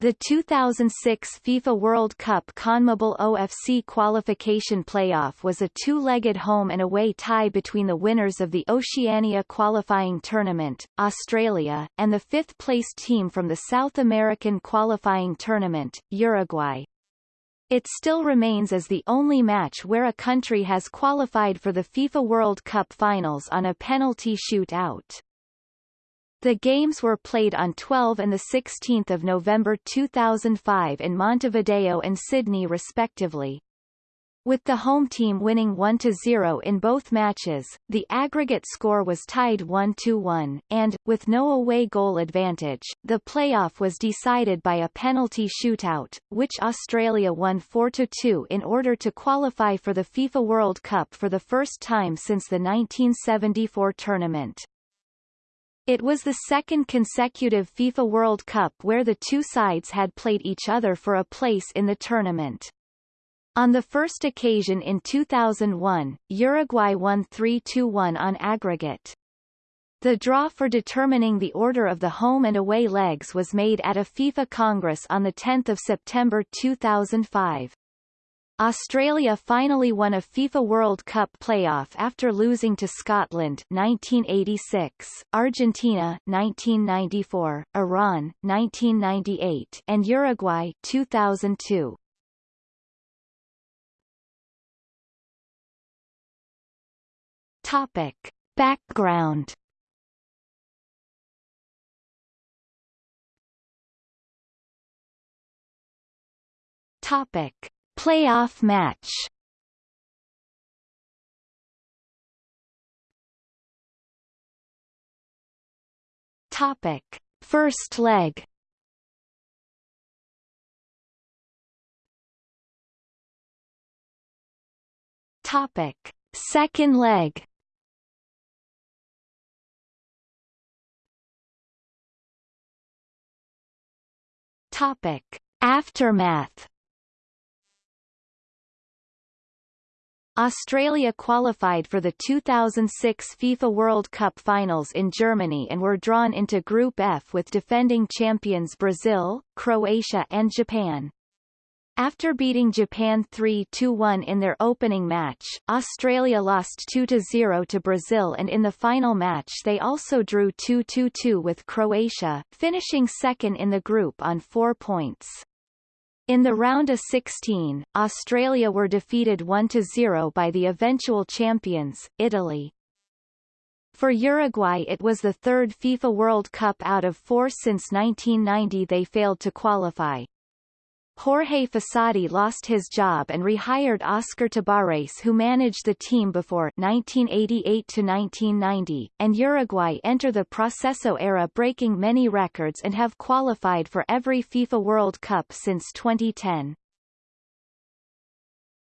The 2006 FIFA World Cup CONMEBOL OFC qualification playoff was a two-legged home and away tie between the winners of the Oceania qualifying tournament, Australia, and the fifth-placed team from the South American qualifying tournament, Uruguay. It still remains as the only match where a country has qualified for the FIFA World Cup finals on a penalty shootout. The games were played on 12 and 16 November 2005 in Montevideo and Sydney respectively. With the home team winning 1-0 in both matches, the aggregate score was tied 1-1, and, with no away goal advantage, the playoff was decided by a penalty shootout, which Australia won 4-2 in order to qualify for the FIFA World Cup for the first time since the 1974 tournament. It was the second consecutive FIFA World Cup where the two sides had played each other for a place in the tournament. On the first occasion in 2001, Uruguay won 3-2-1 on aggregate. The draw for determining the order of the home and away legs was made at a FIFA Congress on 10 September 2005. Australia finally won a FIFA World Cup playoff after losing to Scotland 1986, Argentina 1994, Iran 1998, and Uruguay 2002. Topic: Background Topic: Playoff match Topic. First leg Topic. Second leg Topic. Aftermath Australia qualified for the 2006 FIFA World Cup finals in Germany and were drawn into Group F with defending champions Brazil, Croatia and Japan. After beating Japan 3-1 in their opening match, Australia lost 2-0 to Brazil and in the final match they also drew 2-2 with Croatia, finishing second in the group on four points. In the round of 16, Australia were defeated 1-0 by the eventual champions, Italy. For Uruguay it was the third FIFA World Cup out of four since 1990 they failed to qualify. Jorge Fossati lost his job and rehired Oscar Tabárez who managed the team before 1988-1990, and Uruguay enter the Proceso era breaking many records and have qualified for every FIFA World Cup since 2010.